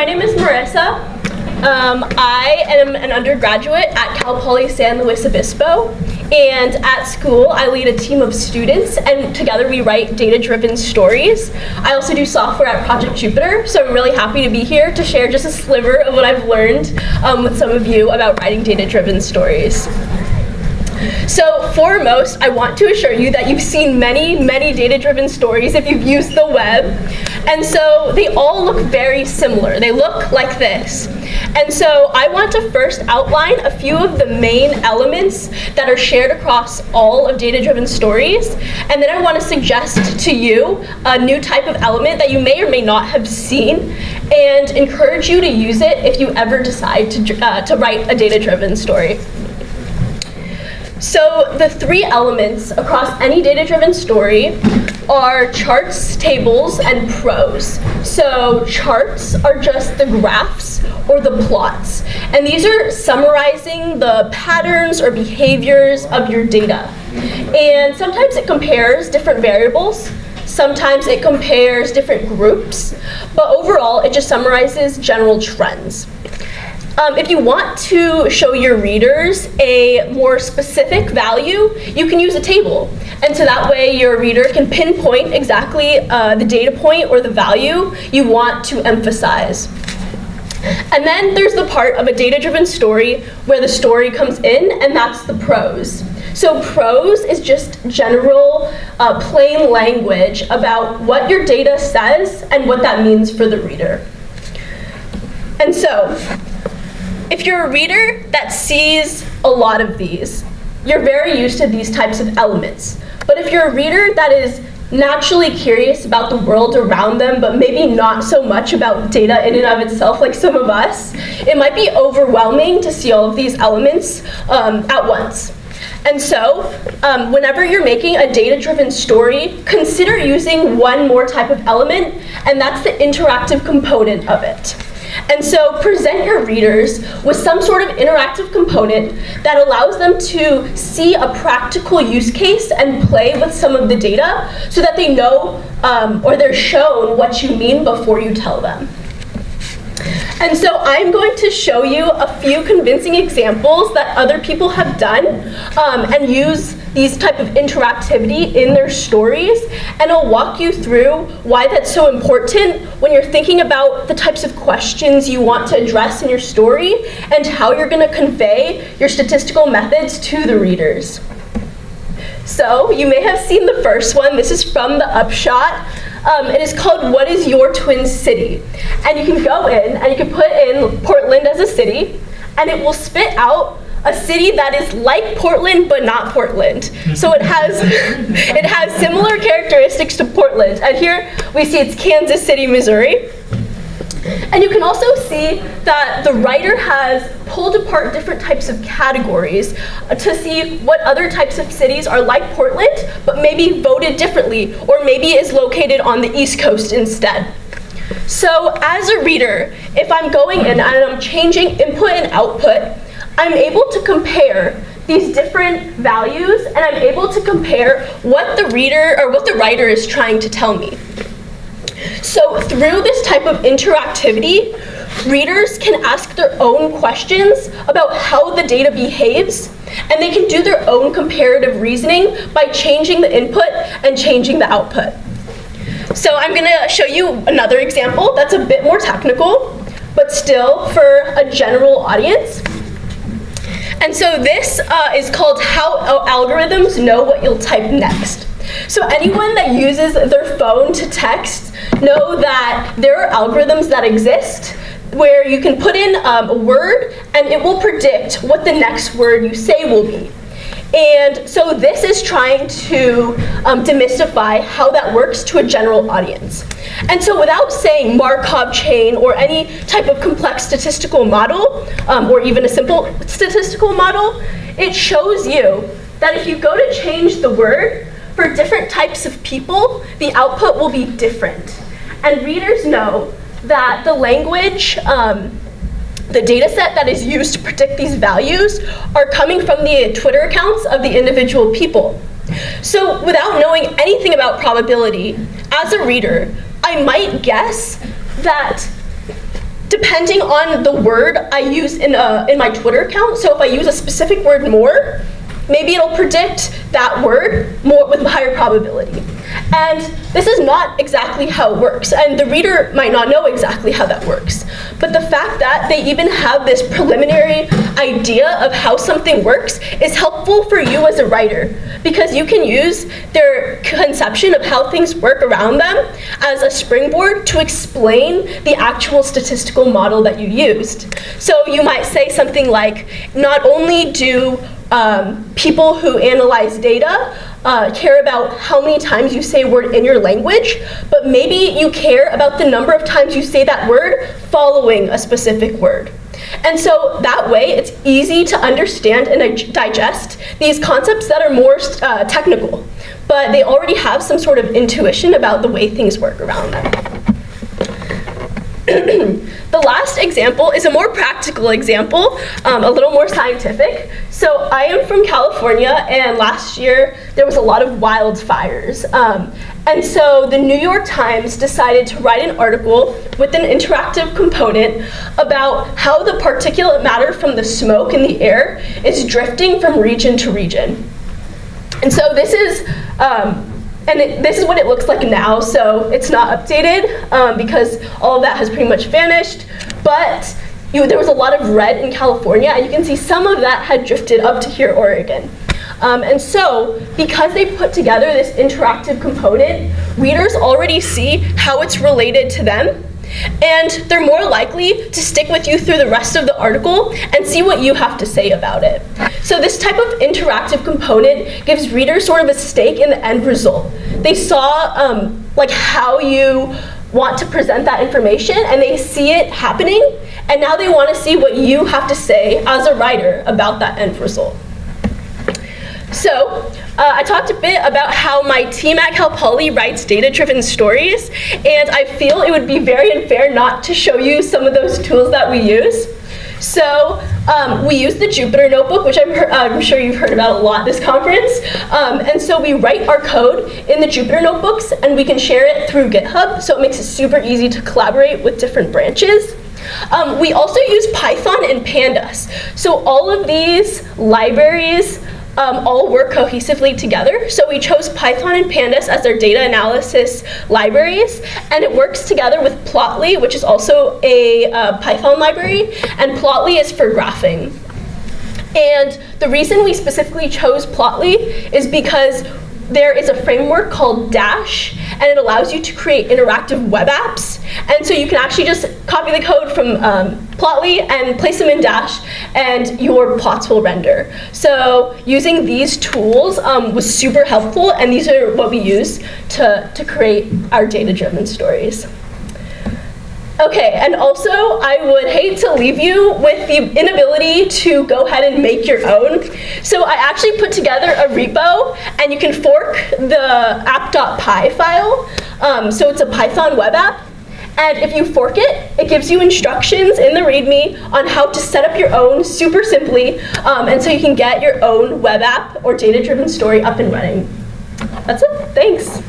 my name is Marissa. Um, I am an undergraduate at Cal Poly San Luis Obispo, and at school I lead a team of students, and together we write data-driven stories. I also do software at Project Jupyter, so I'm really happy to be here to share just a sliver of what I've learned um, with some of you about writing data-driven stories. So foremost, I want to assure you that you've seen many, many data-driven stories if you've used the web. And so they all look very similar. They look like this. And so I want to first outline a few of the main elements that are shared across all of data-driven stories. And then I want to suggest to you a new type of element that you may or may not have seen and encourage you to use it if you ever decide to, uh, to write a data-driven story. So the three elements across any data-driven story are charts, tables, and prose. So charts are just the graphs or the plots. And these are summarizing the patterns or behaviors of your data. And sometimes it compares different variables. Sometimes it compares different groups. But overall, it just summarizes general trends. Um, if you want to show your readers a more specific value, you can use a table. And so that way your reader can pinpoint exactly uh, the data point or the value you want to emphasize. And then there's the part of a data-driven story where the story comes in, and that's the prose. So prose is just general, uh, plain language about what your data says and what that means for the reader. And so, if you're a reader that sees a lot of these, you're very used to these types of elements. But if you're a reader that is naturally curious about the world around them, but maybe not so much about data in and of itself like some of us, it might be overwhelming to see all of these elements um, at once. And so, um, whenever you're making a data-driven story, consider using one more type of element, and that's the interactive component of it. And so present your readers with some sort of interactive component that allows them to see a practical use case and play with some of the data so that they know um, or they're shown what you mean before you tell them. And so I'm going to show you a few convincing examples that other people have done um, and use these type of interactivity in their stories. And I'll walk you through why that's so important when you're thinking about the types of questions you want to address in your story and how you're going to convey your statistical methods to the readers. So you may have seen the first one. This is from the Upshot. Um, it is called What is Your Twin City? And you can go in and you can put in Portland as a city, and it will spit out a city that is like Portland but not Portland. So it has it has similar characteristics to Portland. And here we see it's Kansas City, Missouri. And you can also see that the writer has pulled apart different types of categories uh, to see what other types of cities are like Portland, but maybe voted differently, or maybe is located on the East Coast instead. So as a reader, if I'm going in and I'm changing input and output, I'm able to compare these different values and I'm able to compare what the reader or what the writer is trying to tell me. So through this type of interactivity, readers can ask their own questions about how the data behaves, and they can do their own comparative reasoning by changing the input and changing the output. So I'm gonna show you another example that's a bit more technical, but still for a general audience. And so this uh, is called how algorithms know what you'll type next. So anyone that uses their phone to text know that there are algorithms that exist where you can put in um, a word and it will predict what the next word you say will be. And so this is trying to um, demystify how that works to a general audience. And so without saying Markov chain or any type of complex statistical model, um, or even a simple statistical model, it shows you that if you go to change the word, for different types of people, the output will be different. And readers know that the language, um, the data set that is used to predict these values are coming from the Twitter accounts of the individual people. So without knowing anything about probability, as a reader, I might guess that depending on the word I use in, a, in my Twitter account. So if I use a specific word more, maybe it'll predict that word more with higher probability. And this is not exactly how it works, and the reader might not know exactly how that works. But the fact that they even have this preliminary idea of how something works is helpful for you as a writer, because you can use their conception of how things work around them as a springboard to explain the actual statistical model that you used. So you might say something like, not only do um, people who analyze data uh, care about how many times you say a word in your language, but maybe you care about the number of times you say that word following a specific word. And so that way, it's easy to understand and digest these concepts that are more uh, technical, but they already have some sort of intuition about the way things work around them. The last example is a more practical example, um, a little more scientific. So I am from California, and last year there was a lot of wildfires. Um, and so the New York Times decided to write an article with an interactive component about how the particulate matter from the smoke in the air is drifting from region to region. And so this is um, and it, this is what it looks like now, so it's not updated um, because all of that has pretty much vanished. But you, there was a lot of red in California, and you can see some of that had drifted up to here, Oregon. Um, and so, because they put together this interactive component, readers already see how it's related to them and they're more likely to stick with you through the rest of the article and see what you have to say about it. So this type of interactive component gives readers sort of a stake in the end result. They saw um, like how you want to present that information and they see it happening and now they want to see what you have to say as a writer about that end result. So, uh, I talked a bit about how my team at Cal Poly writes data-driven stories, and I feel it would be very unfair not to show you some of those tools that we use. So um, we use the Jupyter Notebook, which I'm, uh, I'm, sure you've heard about a lot this conference. Um, and so we write our code in the Jupyter Notebooks, and we can share it through GitHub, so it makes it super easy to collaborate with different branches. Um, we also use Python and Pandas. So all of these libraries um, all work cohesively together. So we chose Python and Pandas as our data analysis libraries, and it works together with Plotly, which is also a uh, Python library, and Plotly is for graphing. And the reason we specifically chose Plotly is because there is a framework called Dash, and it allows you to create interactive web apps. And so you can actually just copy the code from um, Plotly and place them in Dash, and your plots will render. So using these tools um, was super helpful, and these are what we use to, to create our data-driven stories. Okay, and also I would hate to leave you with the inability to go ahead and make your own. So I actually put together a repo and you can fork the app.py file. Um, so it's a Python web app. And if you fork it, it gives you instructions in the README on how to set up your own super simply. Um, and so you can get your own web app or data-driven story up and running. That's it, thanks.